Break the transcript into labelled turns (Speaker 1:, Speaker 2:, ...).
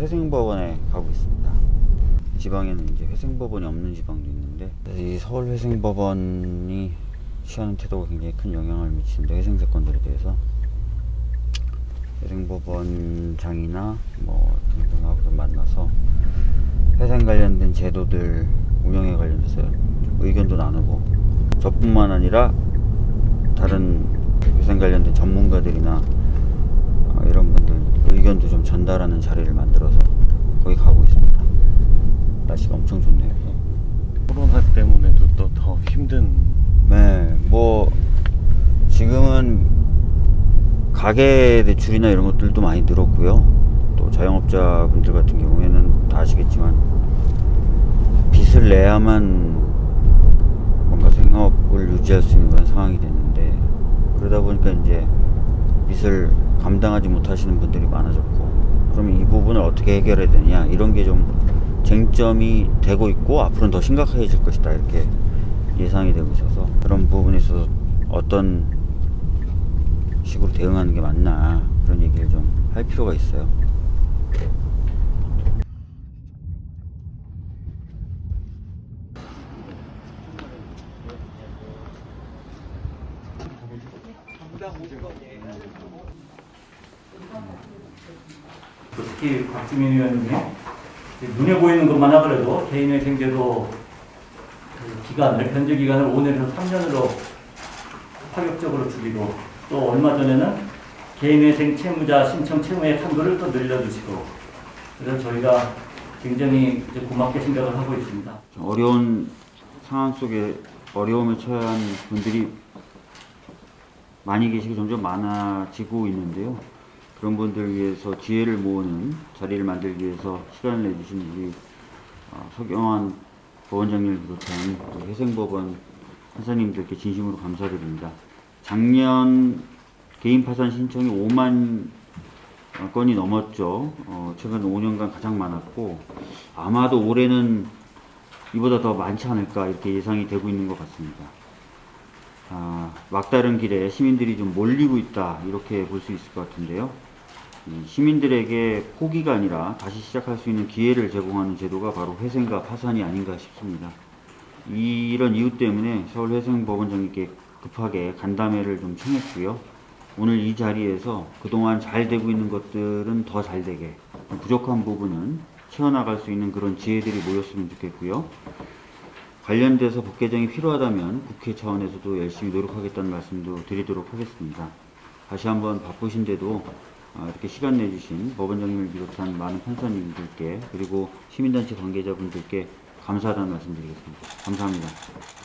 Speaker 1: 회생법원에 가고 있습니다. 지방에는 이제 회생법원이 없는 지방도 있는데 이 서울 회생법원이 취하는 태도가 굉장히 큰 영향을 미치는데 회생 사건들에 대해서 회생법원장이나 뭐 등등하고 좀 만나서 회생 관련된 제도들 운영에 관련해서 좀 의견도 나누고 저뿐만 아니라 다른 회생 관련된 전문가들이나 어, 이런 의견도 좀 전달하는 자리를 만들어서 거기 가고 있습니다. 날씨가 엄청 좋네요.
Speaker 2: 코로나 때문에도 또 더 힘든
Speaker 1: 네, 뭐 지금은 가계 대출이나 이런 것들도 많이 늘었고요. 또 자영업자 분들 같은 경우에는 다 아시겠지만 빚을 내야만 뭔가 생업을 유지할 수 있는 그런 상황이 됐는데 그러다 보니까 이제 빚을 감당하지 못하시는 분들이 많아졌고 그러면 이 부분을 어떻게 해결해야 되냐 이런 게 좀 쟁점이 되고 있고 앞으로는 더 심각해질 것이다 이렇게 예상이 되고 있어서 그런 부분에 있어서 어떤 식으로 대응하는 게 맞나 그런 얘기를 좀 할 필요가 있어요.
Speaker 3: 특히 박주민 의원님이 눈에 보이는 것만 하더라도 개인의 생계도 그 기간을 변제 기간을 5년에서 3년으로 파격적으로 줄이고 또 얼마 전에는 개인회생 채무자 신청 채무의 한도를 또 늘려주시고 그래서 저희가 굉장히 고맙게 생각을 하고 있습니다.
Speaker 1: 어려운 상황 속에 어려움에 처한 분들이 많이 계시고 점점 많아지고 있는데요. 그런 분들 위해서 지혜를 모으는 자리를 만들기 위해서 시간을 내주신 우리 어, 서경환 법원장님을 비롯한 또 회생법원 판사님들께 진심으로 감사드립니다. 작년 개인 파산 신청이 5만 건이 넘었죠. 어, 최근 5년간 가장 많았고 아마도 올해는 이보다 더 많지 않을까 이렇게 예상이 되고 있는 것 같습니다. 아, 막다른 길에 시민들이 좀 몰리고 있다 이렇게 볼 수 있을 것 같은데요. 이 시민들에게 포기가 아니라 다시 시작할 수 있는 기회를 제공하는 제도가 바로 회생과 파산이 아닌가 싶습니다. 이런 이유 때문에 서울회생법원장님께 급하게 간담회를 좀 청했고요. 오늘 이 자리에서 그동안 잘 되고 있는 것들은 더 잘 되게 부족한 부분은 채워나갈 수 있는 그런 지혜들이 모였으면 좋겠고요. 관련돼서 법 개정이 필요하다면 국회 차원에서도 열심히 노력하겠다는 말씀도 드리도록 하겠습니다. 다시 한번 바쁘신데도 아, 이렇게 시간 내주신 법원장님을 비롯한 많은 판사님들께 그리고 시민단체 관계자분들께 감사하다는 말씀 드리겠습니다. 감사합니다.